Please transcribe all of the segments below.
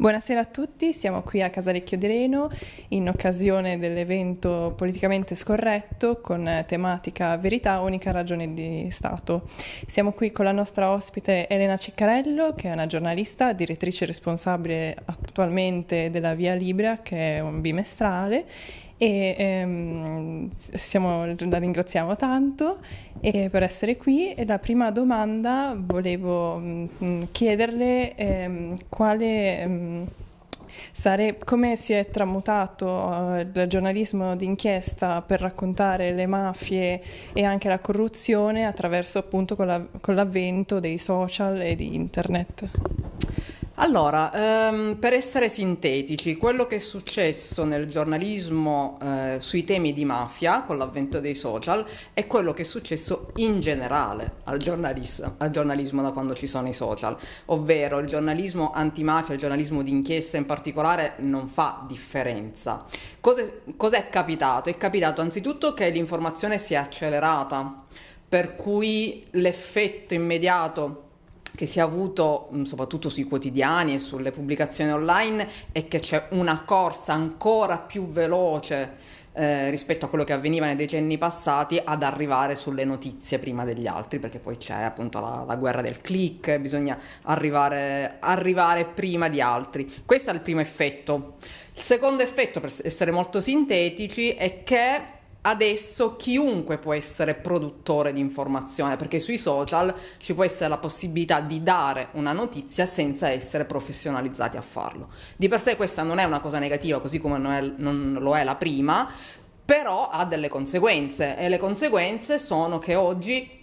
Buonasera a tutti, siamo qui a Casalecchio di Reno in occasione dell'evento politicamente scorretto con tematica Verità, unica ragione di Stato. Siamo qui con la nostra ospite Elena Ciccarello, che è una giornalista, direttrice responsabile attualmente della Via Libera, che è un bimestrale e ehm, siamo, la ringraziamo tanto per essere qui. E la prima domanda volevo mh, mm, chiederle ehm, quale... Mh, mm, Sare- come si è tramutato uh, il giornalismo d'inchiesta per raccontare le mafie e anche la corruzione attraverso appunto con, la- con l'avvento dei social e di internet? Allora, ehm, per essere sintetici, quello che è successo nel giornalismo eh, sui temi di mafia con l'avvento dei social è quello che è successo in generale al giornalismo, al giornalismo da quando ci sono i social, ovvero il giornalismo antimafia, il giornalismo d'inchiesta in particolare non fa differenza. Cos'è, cos'è capitato? È capitato anzitutto che l'informazione si è accelerata, per cui l'effetto immediato che si è avuto soprattutto sui quotidiani e sulle pubblicazioni online è che c'è una corsa ancora più veloce eh, rispetto a quello che avveniva nei decenni passati ad arrivare sulle notizie prima degli altri perché poi c'è appunto la, la guerra del click bisogna arrivare, arrivare prima di altri. Questo è il primo effetto. Il secondo effetto per essere molto sintetici è che adesso chiunque può essere produttore di informazione perché sui social ci può essere la possibilità di dare una notizia senza essere professionalizzati a farlo. Di per sé questa non è una cosa negativa così come non, è, non lo è la prima, però ha delle conseguenze e le conseguenze sono che oggi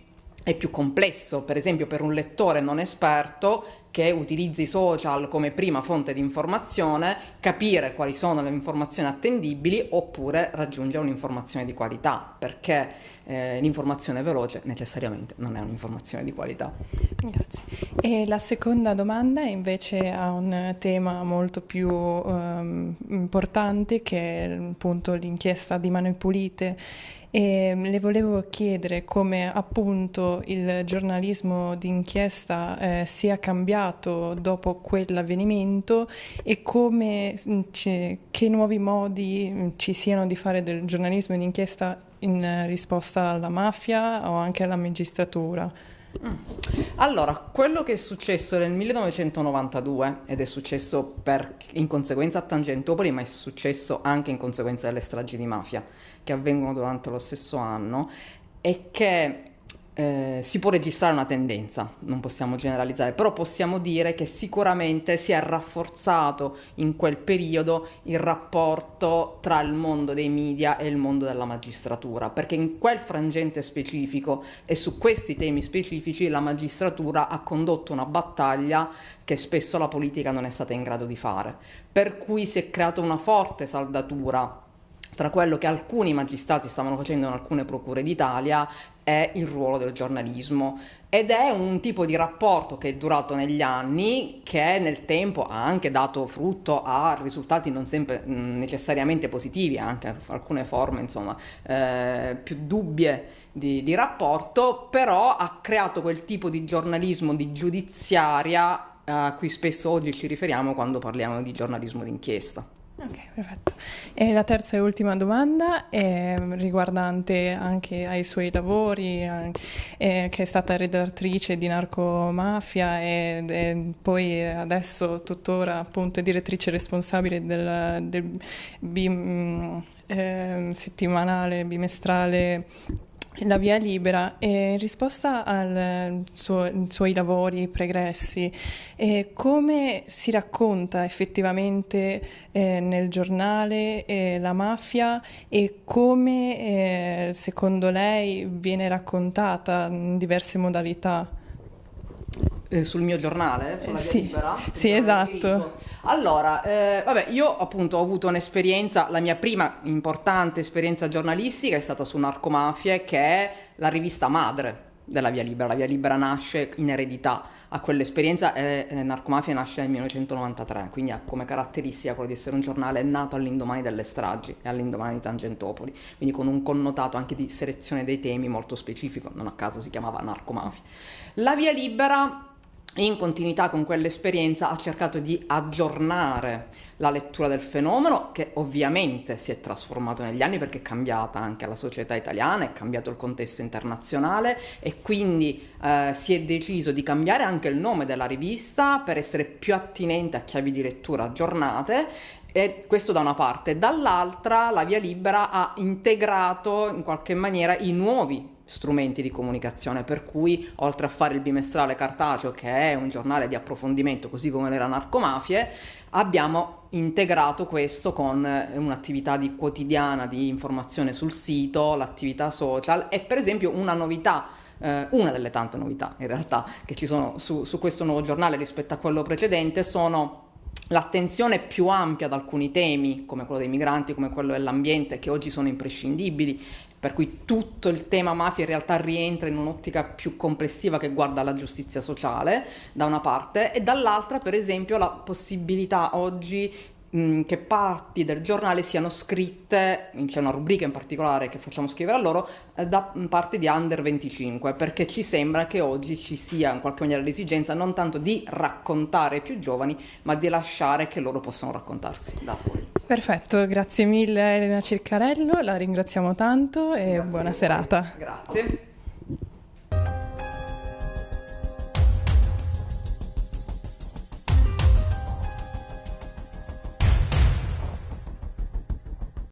è più complesso, per esempio per un lettore non esperto che utilizzi i social come prima fonte di informazione, capire quali sono le informazioni attendibili oppure raggiungere un'informazione di qualità, perché eh, l'informazione veloce necessariamente non è un'informazione di qualità. Grazie. E la seconda domanda invece ha un tema molto più um, importante che è appunto l'inchiesta di Mani Pulite e le volevo chiedere come appunto il giornalismo d'inchiesta eh, sia cambiato dopo quell'avvenimento e come mm, ci, che nuovi modi mm, ci siano di fare del giornalismo d'inchiesta in risposta alla mafia o anche alla magistratura. Allora, quello che è successo nel 1992 ed è successo per, in conseguenza a Tangentopoli, ma è successo anche in conseguenza delle stragi di mafia che avvengono durante lo stesso anno, è che eh, si può registrare una tendenza, non possiamo generalizzare, però possiamo dire che sicuramente si è rafforzato in quel periodo il rapporto tra il mondo dei media e il mondo della magistratura, perché in quel frangente specifico e su questi temi specifici la magistratura ha condotto una battaglia che spesso la politica non è stata in grado di fare, per cui si è creata una forte saldatura tra quello che alcuni magistrati stavano facendo in alcune procure d'Italia e il ruolo del giornalismo ed è un tipo di rapporto che è durato negli anni che nel tempo ha anche dato frutto a risultati non sempre mh, necessariamente positivi, anche alcune forme insomma eh, più dubbie di, di rapporto, però ha creato quel tipo di giornalismo di giudiziaria a cui spesso oggi ci riferiamo quando parliamo di giornalismo d'inchiesta. Ok, perfetto. E la terza e ultima domanda è riguardante anche ai suoi lavori, anche, eh, che è stata redattrice di Narcomafia e, e poi adesso tuttora appunto direttrice responsabile del, del bim, eh, settimanale, bimestrale la via libera e in risposta ai suoi lavori pregressi, eh, come si racconta effettivamente eh, nel giornale eh, la mafia e come eh, secondo lei viene raccontata in diverse modalità? Eh, sul mio giornale, sulla via sì, libera? Sì, esatto. Allora, eh, vabbè, io appunto ho avuto un'esperienza, la mia prima importante esperienza giornalistica è stata su Narcomafie, che è la rivista madre della Via Libera. La Via Libera nasce in eredità a quell'esperienza e eh, Narcomafia nasce nel 1993, quindi ha come caratteristica quello di essere un giornale nato all'indomani delle stragi e all'indomani di Tangentopoli, quindi con un connotato anche di selezione dei temi molto specifico, non a caso si chiamava Narcomafia. La Via Libera in continuità con quell'esperienza ha cercato di aggiornare la lettura del fenomeno che ovviamente si è trasformato negli anni perché è cambiata anche la società italiana, è cambiato il contesto internazionale e quindi eh, si è deciso di cambiare anche il nome della rivista per essere più attinente a chiavi di lettura aggiornate e questo da una parte, dall'altra la via libera ha integrato in qualche maniera i nuovi strumenti di comunicazione, per cui oltre a fare il bimestrale cartaceo, che è un giornale di approfondimento, così come le narcomafie, abbiamo integrato questo con un'attività di quotidiana di informazione sul sito, l'attività social e per esempio una novità eh, una delle tante novità in realtà che ci sono su, su questo nuovo giornale rispetto a quello precedente sono l'attenzione più ampia ad alcuni temi, come quello dei migranti, come quello dell'ambiente, che oggi sono imprescindibili, per cui tutto il tema mafia in realtà rientra in un'ottica più complessiva che guarda alla giustizia sociale, da una parte, e dall'altra, per esempio, la possibilità oggi mh, che parti del giornale siano scritte, c'è una rubrica in particolare che facciamo scrivere a loro, eh, da parte di under 25, perché ci sembra che oggi ci sia in qualche maniera l'esigenza non tanto di raccontare ai più giovani, ma di lasciare che loro possano raccontarsi da soli. Perfetto, grazie mille Elena Circarello, la ringraziamo tanto e grazie buona serata. Grazie.